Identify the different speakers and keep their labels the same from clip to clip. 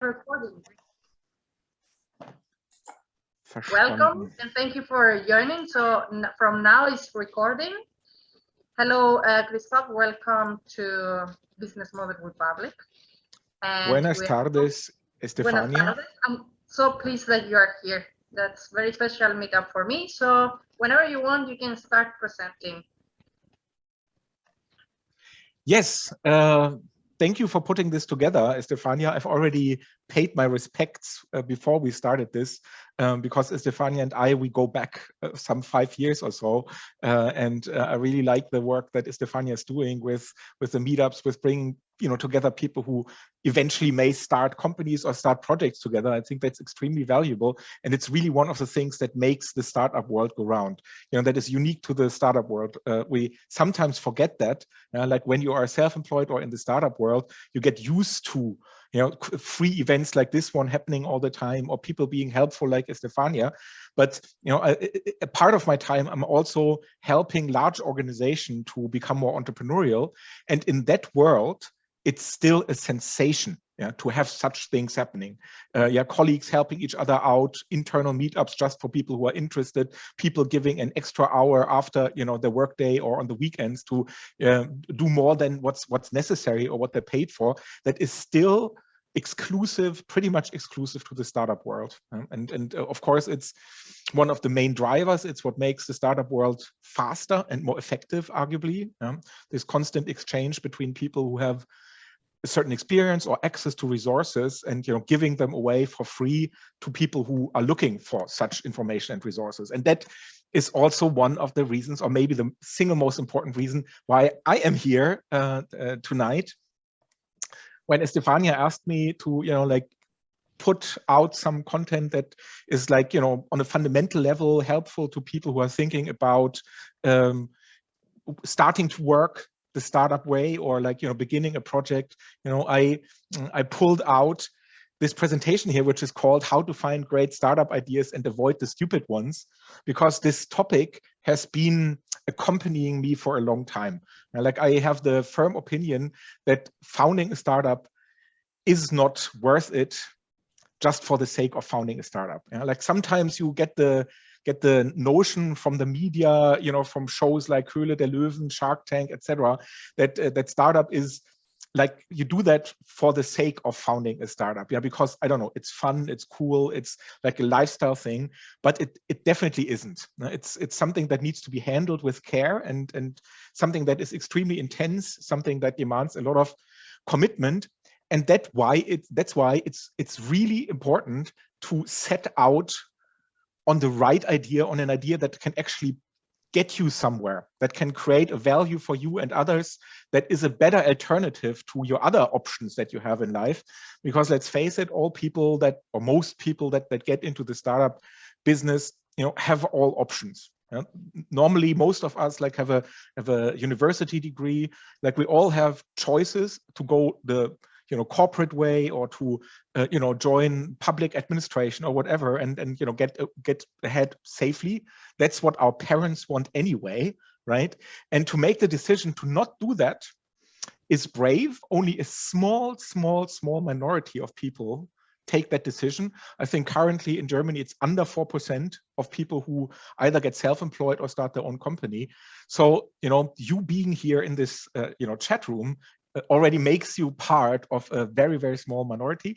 Speaker 1: recording. Welcome and thank you for joining. So from now it's recording. Hello, uh, Christoph. Welcome to Business Model Republic.
Speaker 2: And Buenas tardes, Estefania. Buenas tardes.
Speaker 1: I'm so pleased that you are here. That's very special meetup for me. So whenever you want, you can start presenting.
Speaker 2: Yes, uh, thank you for putting this together, Estefania. I've already paid my respects uh, before we started this um, because Estefania and I, we go back uh, some five years or so. Uh, and uh, I really like the work that Estefania is doing with, with the meetups, with bringing you know, together people who eventually may start companies or start projects together. I think that's extremely valuable. And it's really one of the things that makes the startup world go round. You know, that is unique to the startup world. Uh, we sometimes forget that, uh, like when you are self-employed or in the startup world, you get used to you know, free events like this one happening all the time or people being helpful like Estefania. But, you know, a, a part of my time, I'm also helping large organization to become more entrepreneurial. And in that world, it's still a sensation yeah, to have such things happening. Uh, yeah, colleagues helping each other out, internal meetups just for people who are interested, people giving an extra hour after you know the workday or on the weekends to uh, do more than what's what's necessary or what they're paid for. That is still exclusive, pretty much exclusive to the startup world. Um, and, and uh, of course, it's one of the main drivers. It's what makes the startup world faster and more effective, arguably. Um, this constant exchange between people who have a certain experience or access to resources and you know giving them away for free to people who are looking for such information and resources. And that is also one of the reasons, or maybe the single most important reason why I am here uh, uh, tonight when Estefania asked me to, you know, like put out some content that is like, you know, on a fundamental level helpful to people who are thinking about um, starting to work the startup way or like, you know, beginning a project, you know, I, I pulled out this presentation here, which is called how to find great startup ideas and avoid the stupid ones, because this topic has been accompanying me for a long time. like I have the firm opinion that founding a startup is not worth it just for the sake of founding a startup. like sometimes you get the get the notion from the media, you know, from shows like Höhle der Löwen, Shark Tank, etc., that uh, that startup is like you do that for the sake of founding a startup yeah because i don't know it's fun it's cool it's like a lifestyle thing but it it definitely isn't it's it's something that needs to be handled with care and and something that is extremely intense something that demands a lot of commitment and that why it that's why it's it's really important to set out on the right idea on an idea that can actually get you somewhere that can create a value for you and others that is a better alternative to your other options that you have in life. Because let's face it all people that or most people that that get into the startup business you know have all options. Normally most of us like have a have a university degree. Like we all have choices to go the you know corporate way or to uh, you know join public administration or whatever and and you know get uh, get ahead safely that's what our parents want anyway right and to make the decision to not do that is brave only a small small small minority of people take that decision. I think currently in Germany, it's under 4% of people who either get self-employed or start their own company. So, you know, you being here in this, uh, you know, chat room already makes you part of a very, very small minority.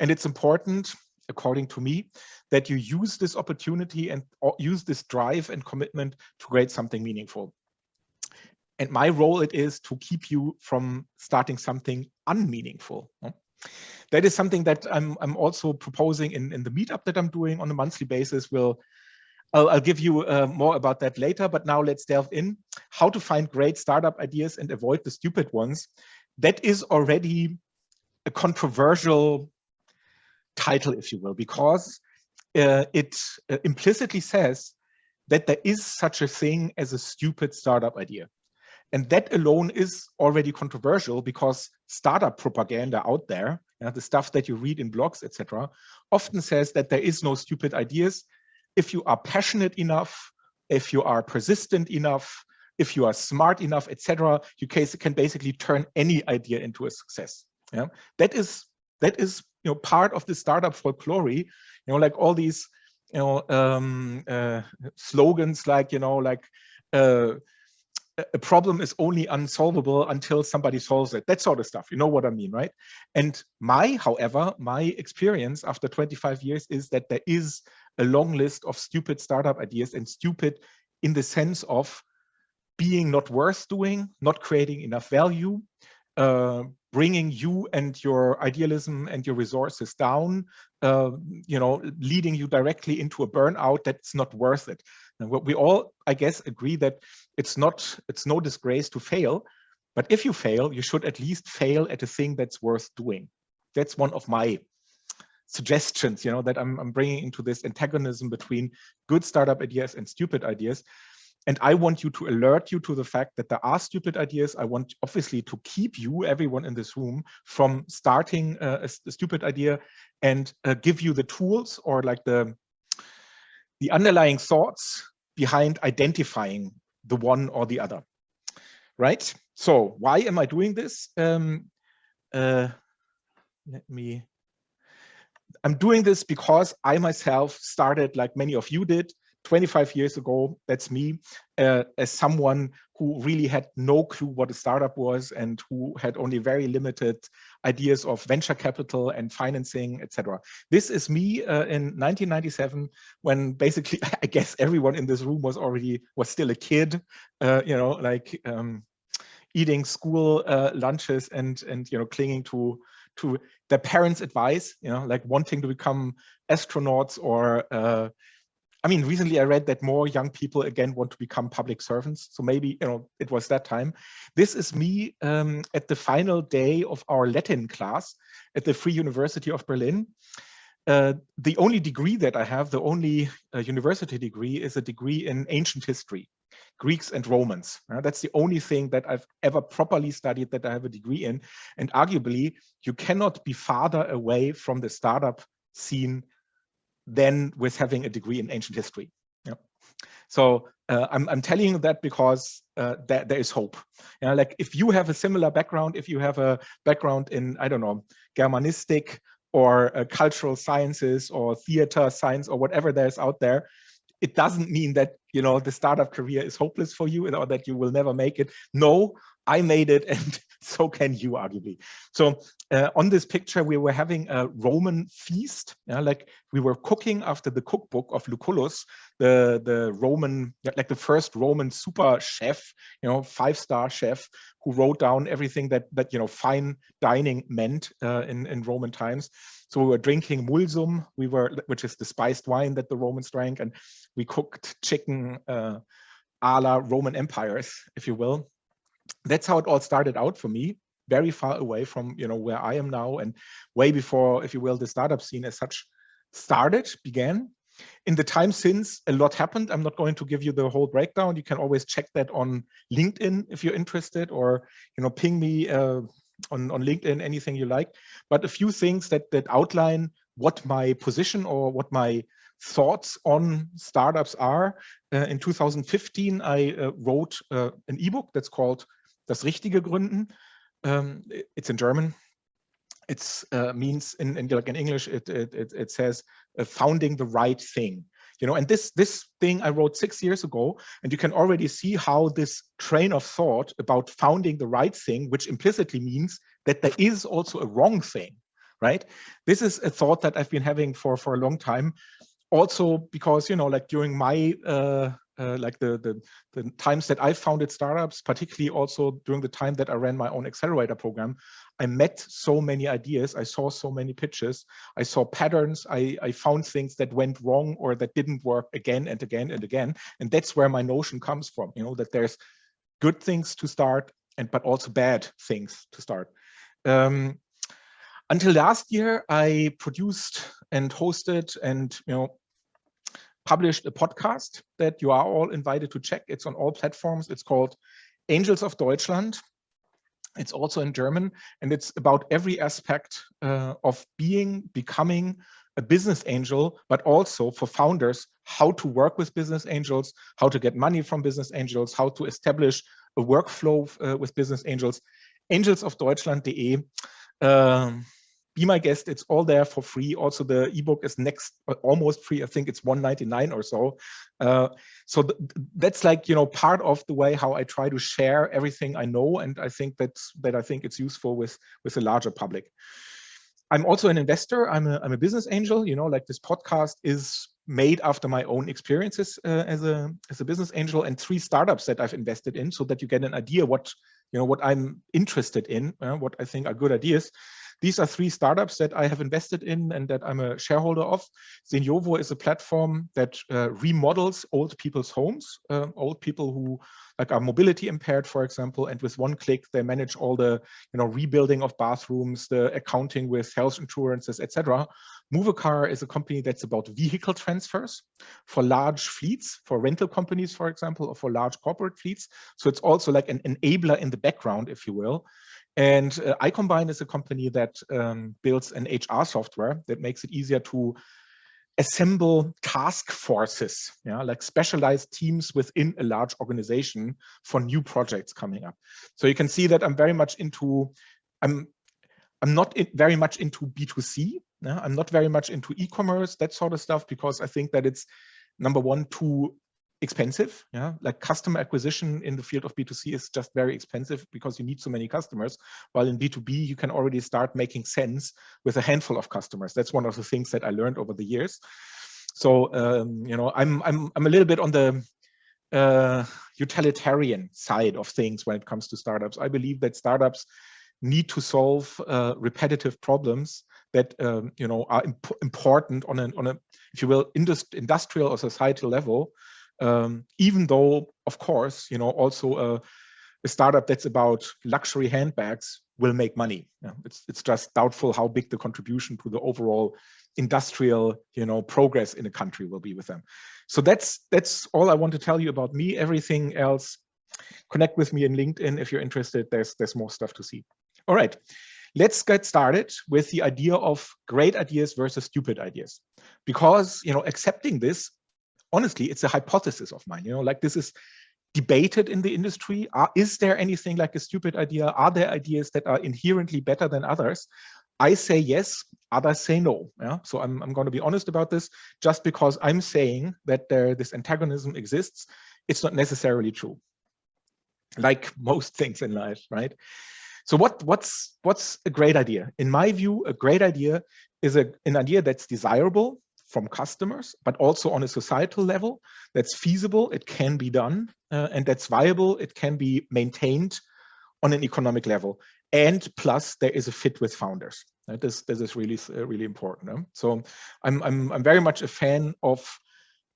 Speaker 2: And it's important, according to me, that you use this opportunity and use this drive and commitment to create something meaningful. And my role it is to keep you from starting something unmeaningful. That is something that I'm, I'm also proposing in, in the meetup that I'm doing on a monthly basis. We'll I'll, I'll give you uh, more about that later, but now let's delve in. How to find great startup ideas and avoid the stupid ones. That is already a controversial title, if you will, because uh, it uh, implicitly says that there is such a thing as a stupid startup idea. And that alone is already controversial because startup propaganda out there, you know, the stuff that you read in blogs, etc., often says that there is no stupid ideas if you are passionate enough, if you are persistent enough, if you are smart enough, etc., you can basically turn any idea into a success. Yeah, that is that is you know, part of the startup folklore, you know, like all these, you know, um, uh, slogans like, you know, like, uh, a problem is only unsolvable until somebody solves it. That sort of stuff. You know what I mean, right? And my, however, my experience after 25 years is that there is a long list of stupid startup ideas and stupid in the sense of being not worth doing, not creating enough value, uh, bringing you and your idealism and your resources down, uh, you know, leading you directly into a burnout that's not worth it. And what we all, I guess, agree that it's not, it's no disgrace to fail, but if you fail, you should at least fail at a thing that's worth doing. That's one of my suggestions, you know, that I'm, I'm bringing into this antagonism between good startup ideas and stupid ideas. And I want you to alert you to the fact that there are stupid ideas. I want obviously to keep you, everyone in this room, from starting a, a stupid idea and uh, give you the tools or like the, the underlying thoughts behind identifying the one or the other, right? So why am I doing this? Um, uh, let me, I'm doing this because I myself started like many of you did 25 years ago, that's me, uh, as someone who really had no clue what a startup was and who had only very limited ideas of venture capital and financing, etc. This is me uh, in 1997, when basically, I guess everyone in this room was already, was still a kid, uh, you know, like um, eating school uh, lunches and, and, you know, clinging to to their parents' advice, you know, like wanting to become astronauts or uh, I mean, recently I read that more young people again want to become public servants. So maybe, you know, it was that time. This is me um, at the final day of our Latin class at the Free University of Berlin. Uh, the only degree that I have, the only uh, university degree is a degree in ancient history, Greeks and Romans. Uh, that's the only thing that I've ever properly studied that I have a degree in. And arguably, you cannot be farther away from the startup scene than with having a degree in ancient history. Yeah. So uh, I'm, I'm telling you that because uh, there is hope. You know, like if you have a similar background, if you have a background in, I don't know, Germanistic or uh, cultural sciences or theater science or whatever there's out there, it doesn't mean that you know the startup career is hopeless for you or that you will never make it. No, I made it and so can you arguably. So uh, on this picture, we were having a Roman feast, yeah, like we were cooking after the cookbook of Lucullus, the, the Roman, like the first Roman super chef, you know, five-star chef who wrote down everything that, that you know, fine dining meant uh, in, in Roman times. So we were drinking mulsum, we were, which is the spiced wine that the Romans drank, and we cooked chicken uh, a la Roman empires, if you will that's how it all started out for me very far away from you know where I am now and way before, if you will, the startup scene as such started, began. In the time since, a lot happened. I'm not going to give you the whole breakdown. You can always check that on LinkedIn if you're interested, or you know, ping me uh, on on LinkedIn, anything you like. But a few things that that outline what my position or what my thoughts on startups are. Uh, in 2015, I uh, wrote uh, an ebook that's called Das Richtige Gründen. Um, it's in German. It uh, means in, in, like in English, it, it, it, it says uh, founding the right thing. You know, and this this thing I wrote six years ago, and you can already see how this train of thought about founding the right thing, which implicitly means that there is also a wrong thing, right? This is a thought that I've been having for for a long time, also because you know, like during my uh, uh, like the, the, the times that I founded startups, particularly also during the time that I ran my own accelerator program, I met so many ideas. I saw so many pitches. I saw patterns. I, I found things that went wrong or that didn't work again and again and again. And that's where my notion comes from, you know, that there's good things to start and but also bad things to start. Um, until last year, I produced and hosted and you know published a podcast that you are all invited to check. It's on all platforms. It's called Angels of Deutschland. It's also in German, and it's about every aspect uh, of being, becoming a business angel, but also for founders, how to work with business angels, how to get money from business angels, how to establish a workflow uh, with business angels. Angels Angelsofdeutschland.de. Um, be my guest. It's all there for free. Also, the ebook is next almost free. I think it's 199 or so. Uh, so th that's like you know part of the way how I try to share everything I know, and I think that's that I think it's useful with with a larger public. I'm also an investor. I'm a I'm a business angel. You know, like this podcast is made after my own experiences uh, as a as a business angel and three startups that I've invested in, so that you get an idea what you know what I'm interested in, uh, what I think are good ideas. These are three startups that I have invested in and that I'm a shareholder of. Seniovo is a platform that uh, remodels old people's homes, uh, old people who like are mobility impaired, for example, and with one click, they manage all the you know rebuilding of bathrooms, the accounting with health insurances, etc. Movecar is a company that's about vehicle transfers for large fleets, for rental companies, for example, or for large corporate fleets. So it's also like an enabler in the background, if you will. And uh, iCombine is a company that um, builds an HR software that makes it easier to assemble task forces, yeah, like specialized teams within a large organization for new projects coming up. So you can see that I'm very much into, I'm, I'm not very much into B2C. Yeah? I'm not very much into e-commerce, that sort of stuff, because I think that it's number one, too expensive. Yeah, like customer acquisition in the field of B2C is just very expensive because you need so many customers. While in B2B, you can already start making sense with a handful of customers. That's one of the things that I learned over the years. So um, you know, I'm I'm I'm a little bit on the uh, utilitarian side of things when it comes to startups. I believe that startups need to solve uh, repetitive problems that um, you know are imp important on an on a if you will indust industrial or societal level um, even though, of course, you know, also a, a, startup that's about luxury handbags will make money. Yeah, it's it's just doubtful how big the contribution to the overall industrial, you know, progress in a country will be with them. So that's that's all I want to tell you about me. Everything else, connect with me in LinkedIn if you're interested. There's there's more stuff to see. All right. Let's get started with the idea of great ideas versus stupid ideas. Because, you know, accepting this honestly, it's a hypothesis of mine, you know, like this is debated in the industry. Are, is there anything like a stupid idea? Are there ideas that are inherently better than others? I say yes, others say no. Yeah? So I'm, I'm going to be honest about this. Just because I'm saying that there, this antagonism exists, it's not necessarily true. Like most things in life, right? So what, what's, what's a great idea? In my view, a great idea is a, an idea that's desirable, from customers, but also on a societal level that's feasible, it can be done, uh, and that's viable, it can be maintained on an economic level. And plus, there is a fit with founders. Right? This, this is really, uh, really important. So I'm, I'm, I'm very much a fan of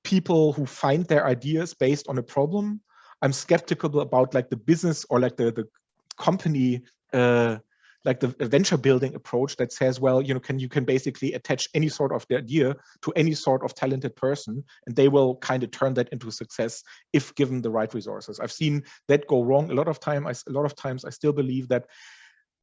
Speaker 2: people who find their ideas based on a problem. I'm skeptical about like the business or like the, the company uh, like the venture building approach that says, well, you know, can you can basically attach any sort of idea to any sort of talented person, and they will kind of turn that into success if given the right resources. I've seen that go wrong a lot of time. I, a lot of times, I still believe that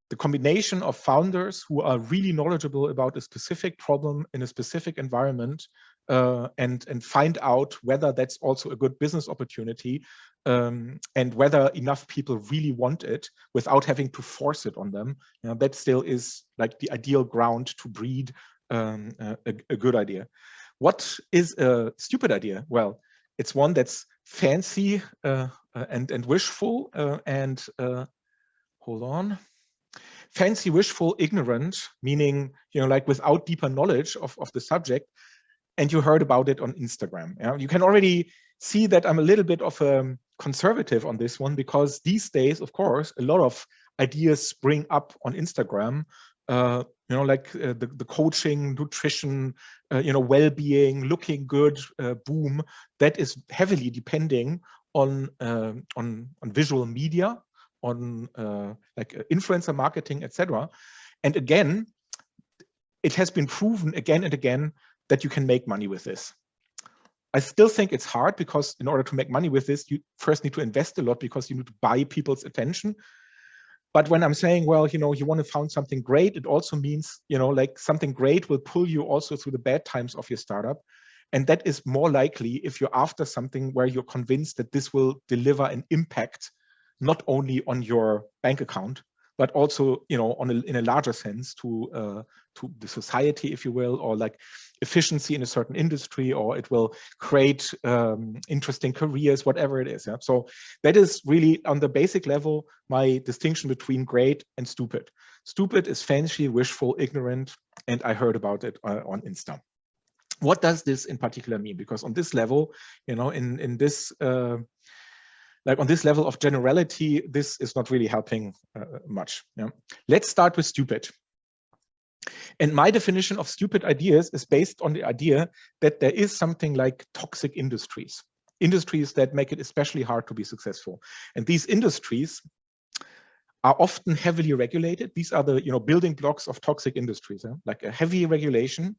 Speaker 2: the combination of founders who are really knowledgeable about a specific problem in a specific environment uh, and and find out whether that's also a good business opportunity um, and whether enough people really want it without having to force it on them. You know, that still is like the ideal ground to breed um, a, a, good idea. What is a stupid idea? Well, it's one that's fancy uh, uh and and wishful uh, and uh, hold on fancy wishful ignorant meaning you know like without deeper knowledge of, of the subject and you heard about it on Instagram. Yeah? You can already see that I'm a little bit of a conservative on this one because these days, of course, a lot of ideas spring up on Instagram. Uh, you know, like uh, the, the coaching, nutrition, uh, you know, well-being, looking good, uh, boom. That is heavily depending on um, on on visual media, on uh, like uh, influencer marketing, etc. And again, it has been proven again and again that you can make money with this. I still think it's hard because in order to make money with this, you first need to invest a lot because you need to buy people's attention. But when I'm saying, well, you know, you want to found something great, it also means, you know, like something great will pull you also through the bad times of your startup. And that is more likely if you're after something where you're convinced that this will deliver an impact, not only on your bank account, but also, you know, on a, in a larger sense to uh, to the society, if you will, or like efficiency in a certain industry, or it will create um, interesting careers, whatever it is. Yeah? So that is really on the basic level, my distinction between great and stupid. Stupid is fancy, wishful, ignorant, and I heard about it uh, on Insta. What does this in particular mean? Because on this level, you know, in, in this, uh, like on this level of generality, this is not really helping uh, much. Yeah? Let's start with stupid. And my definition of stupid ideas is based on the idea that there is something like toxic industries, industries that make it especially hard to be successful. And these industries are often heavily regulated. These are the you know building blocks of toxic industries, like a heavy regulation,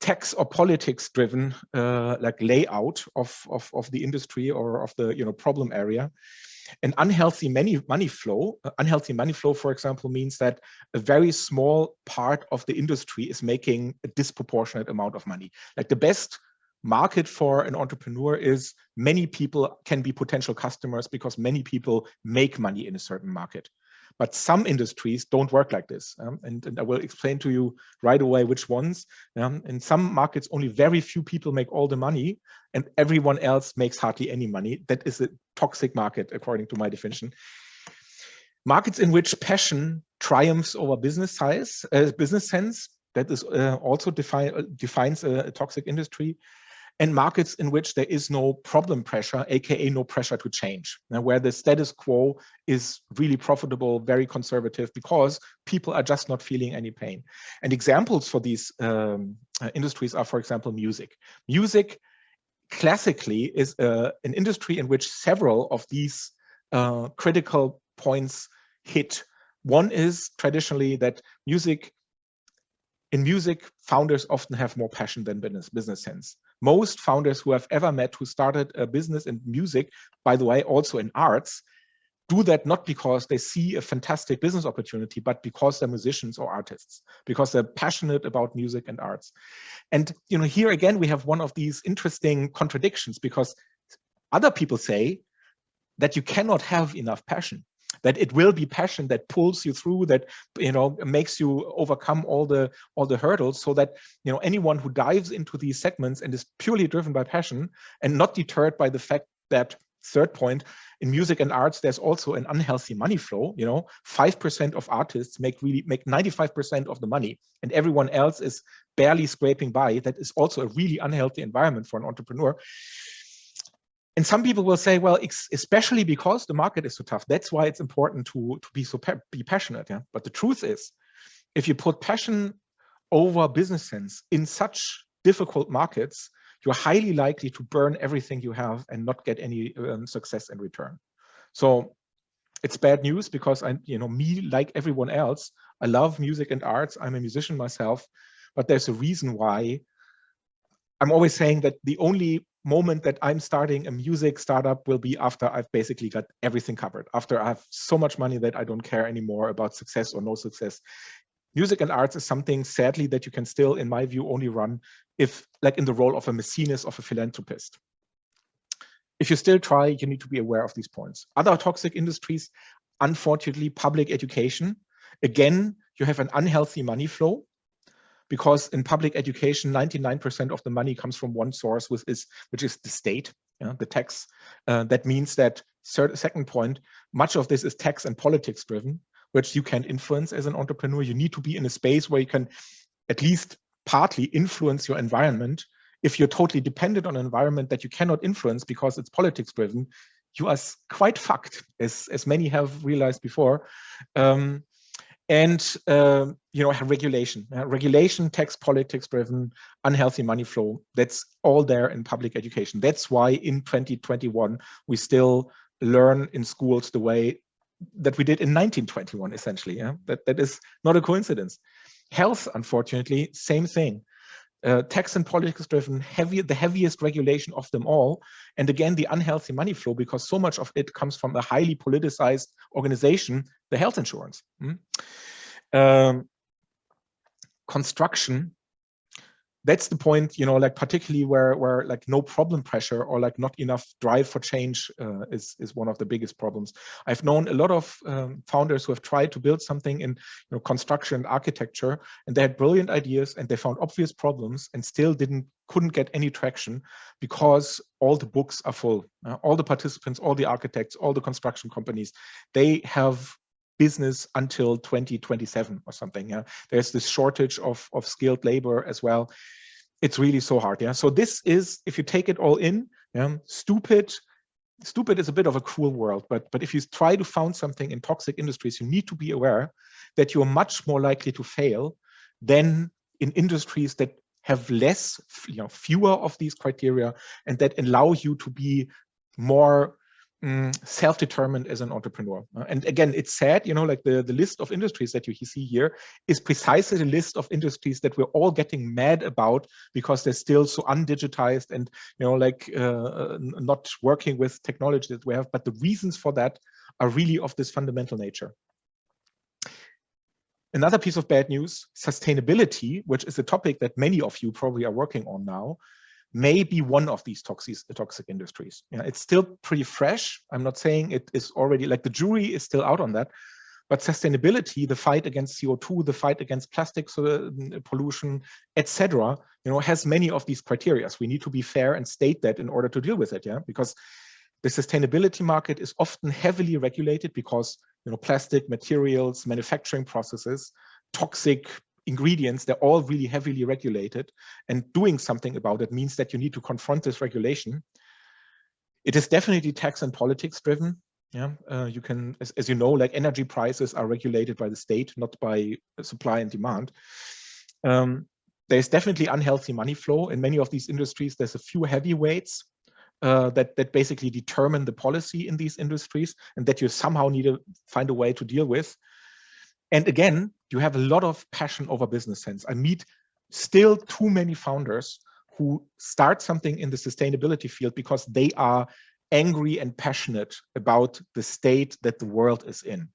Speaker 2: tax or politics driven uh, like layout of, of, of the industry or of the you know problem area. An unhealthy money, money flow, uh, unhealthy money flow, for example, means that a very small part of the industry is making a disproportionate amount of money. Like the best market for an entrepreneur is many people can be potential customers because many people make money in a certain market. But some industries don't work like this. Um, and, and, I will explain to you right away which ones. Um, in some markets, only very few people make all the money and everyone else makes hardly any money. That is a toxic market, according to my definition. Markets in which passion triumphs over business size, uh, business sense, that is uh, also define, uh, defines a, a toxic industry and markets in which there is no problem pressure, aka no pressure to change, where the status quo is really profitable, very conservative, because people are just not feeling any pain. And examples for these um, uh, industries are, for example, music. Music classically is uh, an industry in which several of these uh, critical points hit. One is traditionally that music in music, founders often have more passion than business, business sense most founders who I've ever met who started a business in music, by the way, also in arts, do that not because they see a fantastic business opportunity, but because they're musicians or artists, because they're passionate about music and arts. And you know, here again, we have one of these interesting contradictions because other people say that you cannot have enough passion that it will be passion that pulls you through that you know makes you overcome all the all the hurdles so that you know anyone who dives into these segments and is purely driven by passion and not deterred by the fact that third point in music and arts there's also an unhealthy money flow you know. Five percent of artists make really make 95 percent of the money and everyone else is barely scraping by. That is also a really unhealthy environment for an entrepreneur and some people will say, well, especially because the market is so tough, that's why it's important to, to be so be passionate. Yeah. But the truth is, if you put passion over business sense in such difficult markets, you're highly likely to burn everything you have and not get any um, success in return. So it's bad news because I, you know, me like everyone else, I love music and arts. I'm a musician myself, but there's a reason why I'm always saying that the only moment that I'm starting a music startup will be after I've basically got everything covered, after I have so much money that I don't care anymore about success or no success. Music and arts is something, sadly, that you can still, in my view, only run if, like in the role of a Maecenas, of a philanthropist. If you still try, you need to be aware of these points. Other toxic industries, unfortunately, public education. Again, you have an unhealthy money flow because in public education, 99% of the money comes from one source, which is, which is the state, the tax. Uh, that means that second point, much of this is tax and politics driven, which you can influence as an entrepreneur. You need to be in a space where you can at least partly influence your environment. If you're totally dependent on an environment that you cannot influence because it's politics driven, you are quite fucked, as, as many have realized before. Um, and uh, you know regulation. Uh, regulation tax politics driven unhealthy money flow that's all there in public education. That's why in 2021 we still learn in schools the way that we did in 1921 essentially yeah? That that is not a coincidence. Health unfortunately same thing uh, tax and politics driven heavy the heaviest regulation of them all and again the unhealthy money flow because so much of it comes from a highly politicized organization the health insurance hmm? um, construction that's the point, you know, like particularly where where like no problem pressure or like not enough drive for change uh, is is one of the biggest problems. I've known a lot of um, founders who have tried to build something in you know construction and architecture, and they had brilliant ideas and they found obvious problems and still didn't couldn't get any traction because all the books are full. Uh, all the participants, all the architects, all the construction companies, they have business until 2027 or something. Yeah, there's this shortage of of skilled labor as well. It's really so hard. Yeah, so this is if you take it all in, yeah, stupid. Stupid is a bit of a cruel world, but but if you try to found something in toxic industries, you need to be aware that you're much more likely to fail than in industries that have less, you know, fewer of these criteria and that allow you to be more Mm, self-determined as an entrepreneur. Uh, and again, it's sad, you know, like the, the list of industries that you see here is precisely the list of industries that we're all getting mad about because they're still so undigitized and, you know, like uh, uh not working with technology that we have. But the reasons for that are really of this fundamental nature. Another piece of bad news, sustainability, which is a topic that many of you probably are working on now, may be one of these toxic, toxic industries. Yeah, it's still pretty fresh. I'm not saying it is already like the jury is still out on that, but sustainability, the fight against CO2, the fight against plastic uh, pollution, etc., you know, has many of these criteria. We need to be fair and state that in order to deal with it. Yeah, because the sustainability market is often heavily regulated because you know plastic materials, manufacturing processes, toxic ingredients, they're all really heavily regulated and doing something about it means that you need to confront this regulation. It is definitely tax and politics driven. Yeah, uh, you can, as, as you know, like energy prices are regulated by the state, not by supply and demand. Um, there's definitely unhealthy money flow in many of these industries. There's a few heavyweights uh, that that basically determine the policy in these industries, and that you somehow need to find a way to deal with. And again, you have a lot of passion over business sense. I meet still too many founders who start something in the sustainability field because they are angry and passionate about the state that the world is in.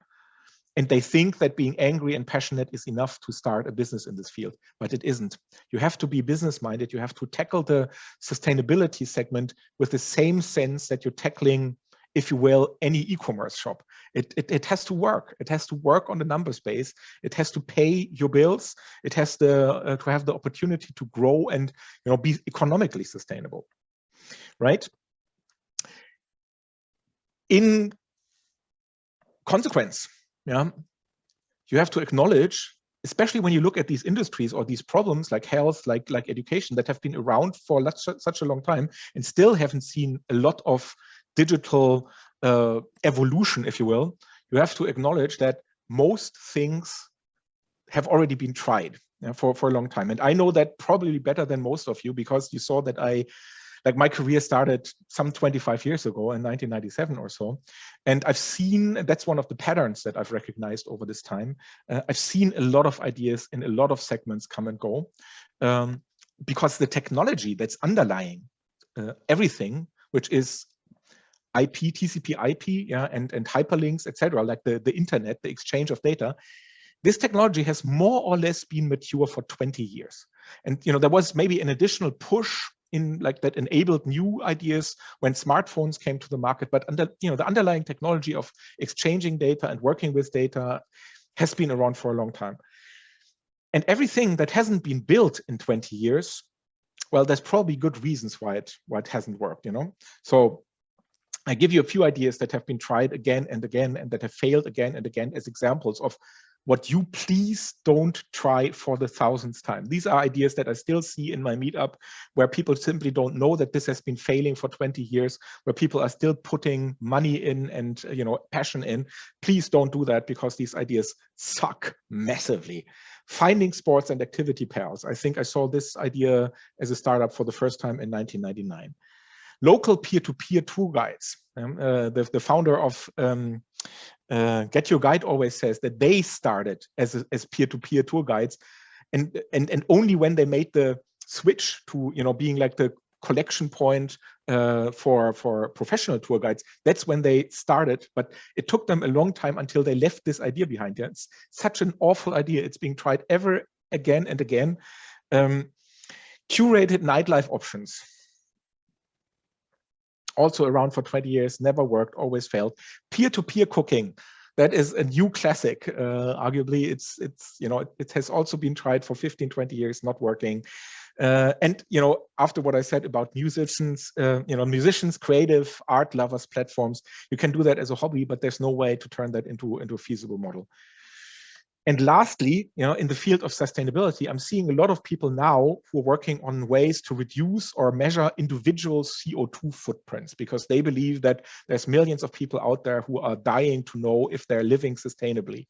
Speaker 2: And they think that being angry and passionate is enough to start a business in this field, but it isn't. You have to be business minded. You have to tackle the sustainability segment with the same sense that you're tackling if you will, any e-commerce shop. It, it, it, has to work. It has to work on the number space. It has to pay your bills. It has to, uh, to have the opportunity to grow and you know be economically sustainable, right? In consequence, yeah, you have to acknowledge especially when you look at these industries or these problems like health, like, like education that have been around for such a long time and still haven't seen a lot of digital uh, evolution, if you will, you have to acknowledge that most things have already been tried for, for a long time. And I know that probably better than most of you because you saw that I, like my career started some 25 years ago in 1997 or so. And I've seen, that's one of the patterns that I've recognized over this time. Uh, I've seen a lot of ideas in a lot of segments come and go um, because the technology that's underlying uh, everything, which is IP, TCP IP, yeah, and, and hyperlinks, etc., like the, the internet, the exchange of data, this technology has more or less been mature for 20 years. And you know, there was maybe an additional push in like that enabled new ideas when smartphones came to the market, but under you know the underlying technology of exchanging data and working with data has been around for a long time. And everything that hasn't been built in 20 years, well, there's probably good reasons why it why it hasn't worked, you know. So I give you a few ideas that have been tried again and again and that have failed again and again as examples of what you please don't try for the thousandth time. These are ideas that I still see in my meetup where people simply don't know that this has been failing for 20 years, where people are still putting money in and you know passion in. Please don't do that because these ideas suck massively. Finding sports and activity pairs. I think I saw this idea as a startup for the first time in 1999 local peer-to-peer -peer tour guides. Um, uh, the, the founder of um, uh, Get Your Guide always says that they started as as peer-to-peer -peer tour guides, and and and only when they made the switch to you know being like the collection point uh, for for professional tour guides. That's when they started, but it took them a long time until they left this idea behind. Yeah, it's such an awful idea. It's being tried ever again and again. Um, Curated nightlife options. Also around for 20 years, never worked, always failed. Peer-to-peer -peer cooking. That is a new classic. Uh, arguably, it's it's you know it, it, has also been tried for 15, 20 years, not working. Uh, and you know, after what I said about musicians, uh, you know, musicians, creative art lovers, platforms, you can do that as a hobby, but there's no way to turn that into into a feasible model. And lastly, you know, in the field of sustainability, I'm seeing a lot of people now who are working on ways to reduce or measure individual CO2 footprints because they believe that there's millions of people out there who are dying to know if they're living sustainably.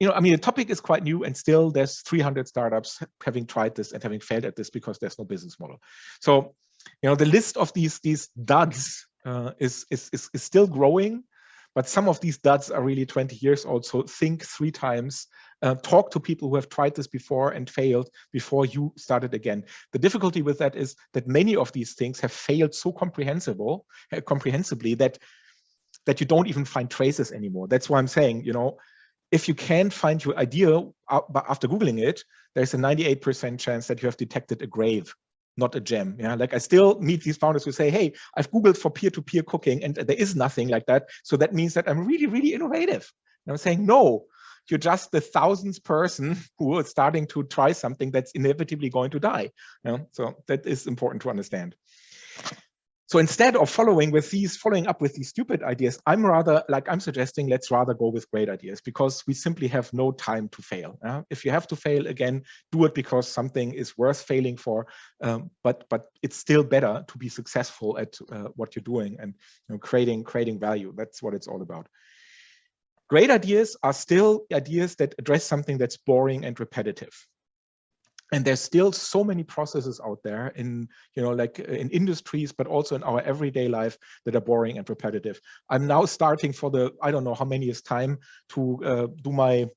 Speaker 2: You know, I mean, the topic is quite new and still there's 300 startups having tried this and having failed at this because there's no business model. So, you know, the list of these, these duds uh, is, is, is, is still growing but some of these duds are really 20 years old. So think three times, uh, talk to people who have tried this before and failed before you started again. The difficulty with that is that many of these things have failed so comprehensible, uh, comprehensively that that you don't even find traces anymore. That's why I'm saying, you know, if you can't find your idea after Googling it, there's a 98% chance that you have detected a grave not a gem. Yeah, like I still meet these founders who say, hey, I've Googled for peer-to-peer -peer cooking and there is nothing like that. So that means that I'm really, really innovative. And I'm saying, no, you're just the thousandth person who is starting to try something that's inevitably going to die. You know? So that is important to understand. So instead of following with these, following up with these stupid ideas, I'm rather like I'm suggesting let's rather go with great ideas because we simply have no time to fail. Uh, if you have to fail again, do it because something is worth failing for. Um, but but it's still better to be successful at uh, what you're doing and you know, creating creating value. That's what it's all about. Great ideas are still ideas that address something that's boring and repetitive and there's still so many processes out there in you know like uh, in industries but also in our everyday life that are boring and repetitive. I'm now starting for the i don't know how many is time to uh, do my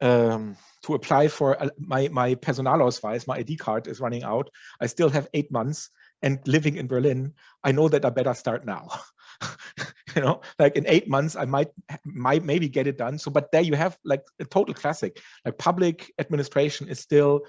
Speaker 2: um, to apply for uh, my my personalausweis my id card is running out. I still have eight months and living in berlin i know that i better start now. You know like in eight months i might might maybe get it done. So but there you have like a total classic. Like public administration is still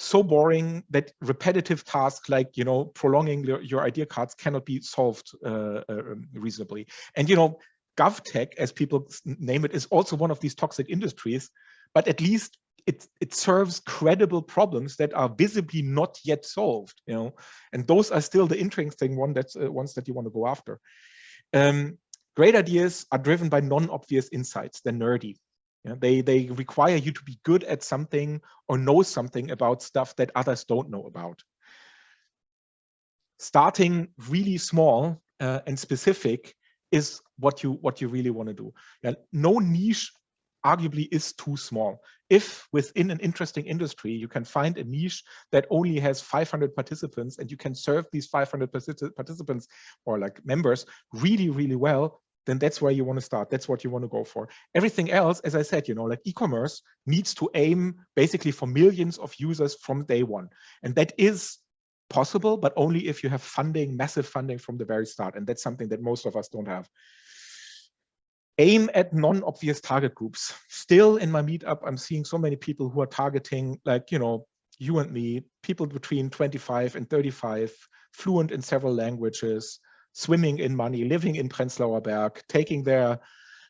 Speaker 2: so boring that repetitive tasks like you know prolonging your, your idea cards cannot be solved uh, uh, um, reasonably. And you know govtech as people name it is also one of these toxic industries but at least it it serves credible problems that are visibly not yet solved you know? And those are still the interesting one that's uh, ones that you want to go after. Um, great ideas are driven by non-obvious insights. They're nerdy they, they require you to be good at something or know something about stuff that others don't know about. Starting really small uh, and specific is what you what you really want to do. Yeah, no niche arguably is too small. If within an interesting industry, you can find a niche that only has 500 participants and you can serve these 500 participants or like members really, really well, then that's where you want to start. That's what you want to go for. Everything else, as I said, you know, like e-commerce needs to aim basically for millions of users from day one. And that is possible, but only if you have funding, massive funding from the very start. And that's something that most of us don't have. Aim at non-obvious target groups. Still in my meetup, I'm seeing so many people who are targeting like, you know, you and me, people between 25 and 35, fluent in several languages, swimming in money, living in Prenzlauer Berg, taking their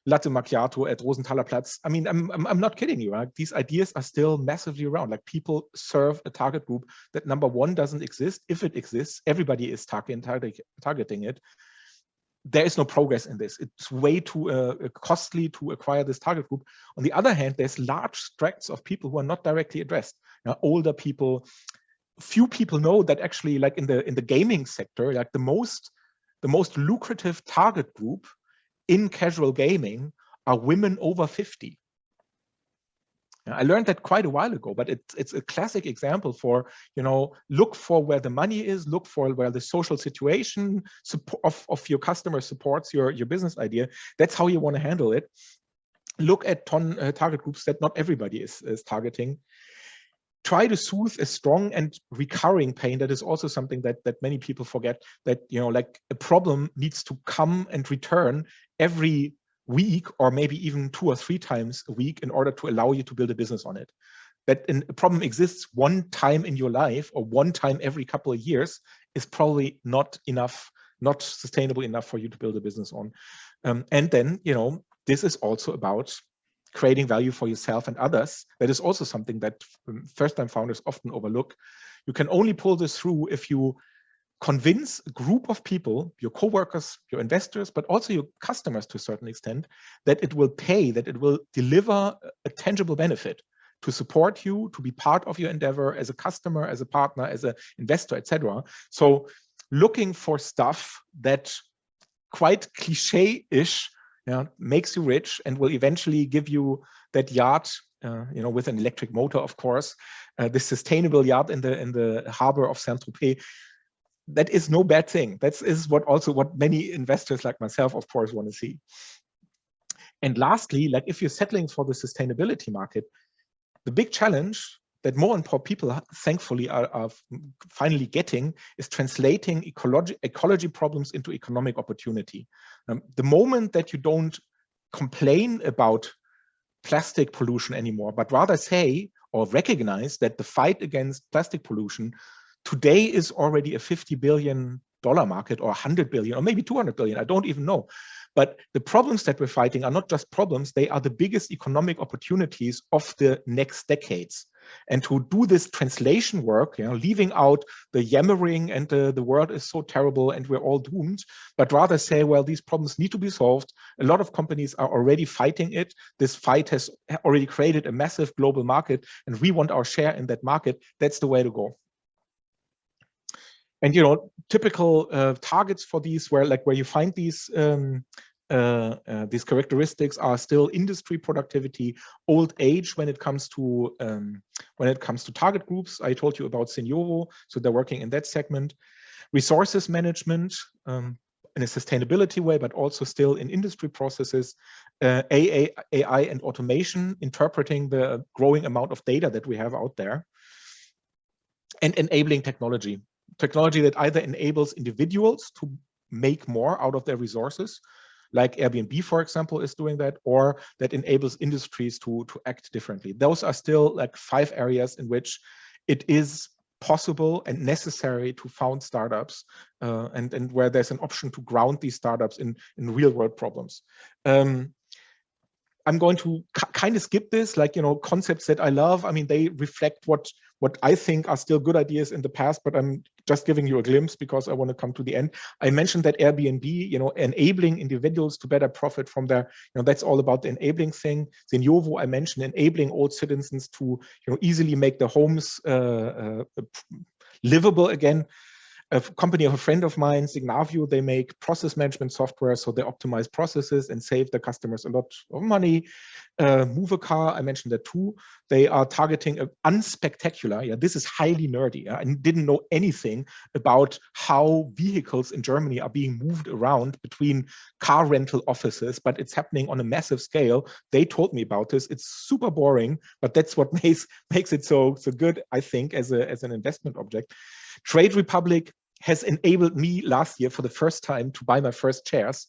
Speaker 2: latte macchiato at Rosenthaler Platz. I mean, I'm, I'm, I'm not kidding you. Right? These ideas are still massively around. Like people serve a target group that number one doesn't exist. If it exists, everybody is targeting, targeting it. There is no progress in this. It's way too uh, costly to acquire this target group. On the other hand, there's large tracts of people who are not directly addressed. You know, older people, few people know that actually like in the in the gaming sector, like the most the most lucrative target group in casual gaming are women over 50. I learned that quite a while ago, but it's it's a classic example for you know look for where the money is, look for where the social situation of of your customer supports your your business idea. That's how you want to handle it. Look at ton uh, target groups that not everybody is is targeting, try to soothe a strong and recurring pain that is also something that that many people forget that you know like a problem needs to come and return every week or maybe even two or three times a week in order to allow you to build a business on it that a problem exists one time in your life or one time every couple of years is probably not enough, not sustainable enough for you to build a business on. Um, and then, you know, this is also about creating value for yourself and others. That is also something that um, first-time founders often overlook. You can only pull this through if you convince a group of people, your coworkers, your investors, but also your customers to a certain extent, that it will pay, that it will deliver a tangible benefit to support you, to be part of your endeavor as a customer, as a partner, as an investor, etc. So looking for stuff that quite cliche-ish yeah, makes you rich and will eventually give you that yacht, uh, you know, with an electric motor, of course, uh, the sustainable yacht in the in the harbor of Saint-Tropez. That is no bad thing. That is what also what many investors like myself, of course, want to see. And lastly, like if you're settling for the sustainability market, the big challenge that more and more people, thankfully, are, are finally getting is translating ecology, ecology problems into economic opportunity. Um, the moment that you don't complain about plastic pollution anymore, but rather say or recognize that the fight against plastic pollution today is already a 50 billion dollar market or 100 billion or maybe 200 billion, I don't even know. But the problems that we're fighting are not just problems, they are the biggest economic opportunities of the next decades and to do this translation work, you know, leaving out the yammering and the, the world is so terrible and we're all doomed, but rather say, well, these problems need to be solved. A lot of companies are already fighting it. This fight has already created a massive global market and we want our share in that market. That's the way to go. And, you know, typical uh, targets for these where like where you find these um, uh, uh, these characteristics are still industry productivity, old age when it comes to um, when it comes to target groups. I told you about Seniovo, so they're working in that segment. Resources management um, in a sustainability way, but also still in industry processes. Uh, AI and automation, interpreting the growing amount of data that we have out there. And enabling technology, technology that either enables individuals to make more out of their resources like Airbnb, for example, is doing that, or that enables industries to, to act differently. Those are still like five areas in which it is possible and necessary to found startups uh, and, and where there's an option to ground these startups in, in real world problems. Um, I'm going to kind of skip this, like, you know, concepts that I love. I mean, they reflect what what I think are still good ideas in the past, but I'm just giving you a glimpse because I want to come to the end. I mentioned that Airbnb, you know, enabling individuals to better profit from their, you know, that's all about the enabling thing. Seniovo, I mentioned enabling old citizens to, you know, easily make their homes uh, uh, livable again a company of a friend of mine, Signavio, they make process management software, so they optimize processes and save the customers a lot of money. Uh, Movacar, I mentioned that too. They are targeting unspectacular, yeah, this is highly nerdy. Yeah, I didn't know anything about how vehicles in Germany are being moved around between car rental offices, but it's happening on a massive scale. They told me about this. It's super boring, but that's what makes makes it so so good, I think, as a as an investment object. Trade Republic has enabled me last year for the first time to buy my first shares.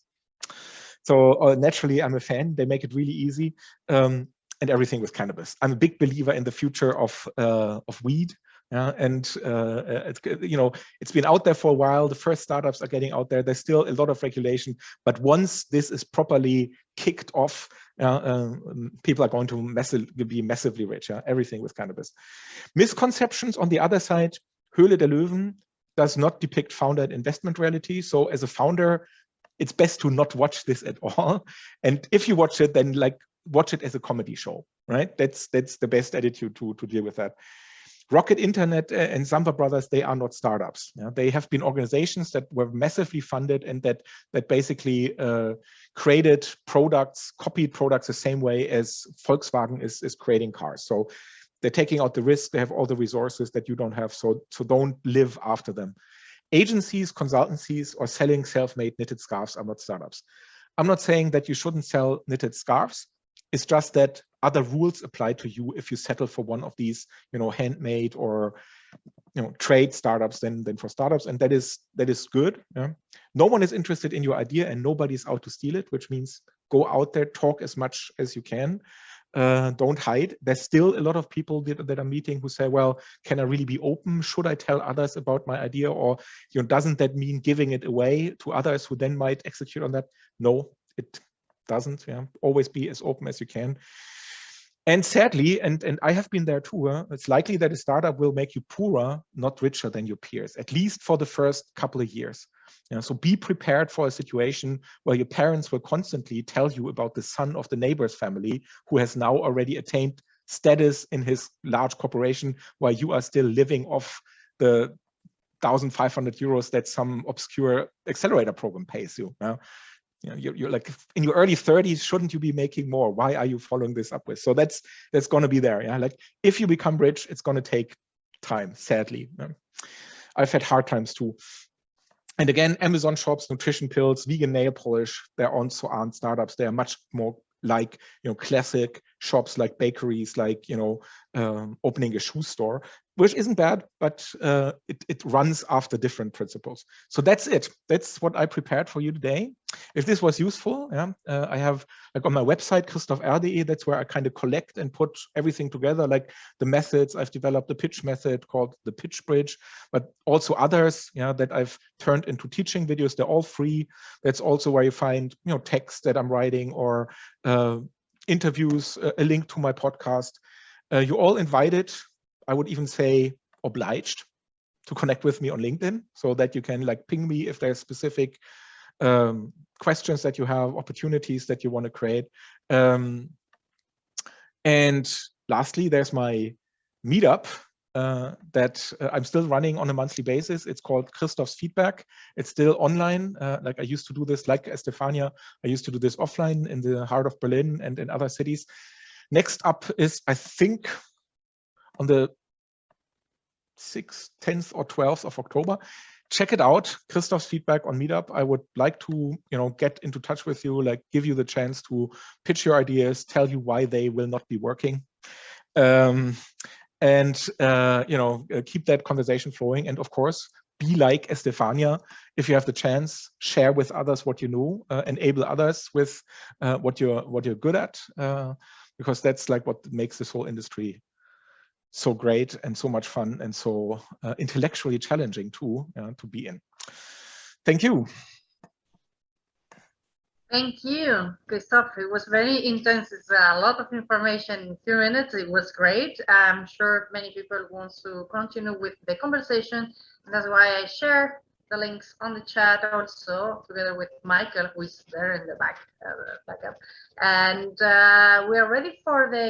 Speaker 2: So uh, naturally, I'm a fan. They make it really easy. Um, and everything with cannabis. I'm a big believer in the future of uh, of weed. Yeah, and uh, it's, you know it's been out there for a while. The first startups are getting out there. There's still a lot of regulation, but once this is properly kicked off, uh, um, people are going to massive, be massively richer. Yeah? Everything with cannabis. Misconceptions on the other side. Höhle der Löwen does not depict founder and investment reality. So as a founder, it's best to not watch this at all. And if you watch it, then like watch it as a comedy show, right? That's that's the best attitude to, to deal with that. Rocket Internet uh, and Samwer Brothers, they are not startups. Yeah? They have been organizations that were massively funded and that that basically uh, created products, copied products the same way as Volkswagen is, is creating cars. So they're taking out the risk, they have all the resources that you don't have, so, so don't live after them. Agencies, consultancies, or selling self-made knitted scarves are not startups. I'm not saying that you shouldn't sell knitted scarves. It's just that other rules apply to you if you settle for one of these, you know, handmade or you know trade startups than than for startups, and that is that is good. Yeah? No one is interested in your idea, and nobody's out to steal it, which means go out there, talk as much as you can, uh, don't hide. There's still a lot of people that, that are meeting who say, well, can I really be open? Should I tell others about my idea? Or you know, doesn't that mean giving it away to others who then might execute on that? No, it doesn't. Yeah, always be as open as you can. And sadly, and, and I have been there too, uh, it's likely that a startup will make you poorer, not richer than your peers, at least for the first couple of years. So be prepared for a situation where your parents will constantly tell you about the son of the neighbor's family who has now already attained status in his large corporation while you are still living off the 1,500 euros that some obscure accelerator program pays you. Yeah? You know, you're, you're, like in your early 30s, shouldn't you be making more? Why are you following this up with? So that's that's going to be there. Yeah, like if you become rich, it's going to take time. Sadly, yeah? I've had hard times too. And again, Amazon shops, nutrition pills, vegan nail polish, they're also aren't startups. They are much more like you know classic shops like bakeries like you know um, opening a shoe store which isn't bad but uh, it, it runs after different principles so that's it that's what i prepared for you today if this was useful, yeah, uh, I have like on my website, christophr.de, that's where I kind of collect and put everything together, like the methods. I've developed a pitch method called the pitch bridge, but also others yeah, that I've turned into teaching videos. They're all free. That's also where you find you know text that I'm writing or uh, interviews, a link to my podcast. Uh, you're all invited. I would even say obliged to connect with me on LinkedIn so that you can like ping me if there's specific um, questions that you have, opportunities that you want to create. Um, and lastly, there's my meetup uh, that uh, I'm still running on a monthly basis. It's called Christoph's Feedback. It's still online. Uh, like I used to do this, like Estefania, I used to do this offline in the heart of Berlin and in other cities. Next up is, I think, on the 6th, 10th or 12th of October. Check it out. Christoph's feedback on meetup. I would like to you know get into touch with you like give you the chance to pitch your ideas tell you why they will not be working. Um, and uh, you know uh, keep that conversation flowing. And of course be like estefania. If you have the chance share with others what you know uh, enable others with uh, what you're what you're good at uh, because that's like what makes this whole industry so great and so much fun and so uh, intellectually challenging too uh, to be in. Thank you.
Speaker 1: Thank you, Christoph. It was very intense. It's a lot of information in a few minutes. It was great. I'm sure many people want to continue with the conversation. And that's why I share the links on the chat also together with Michael, who is there in the back, uh, backup. And uh, we are ready for the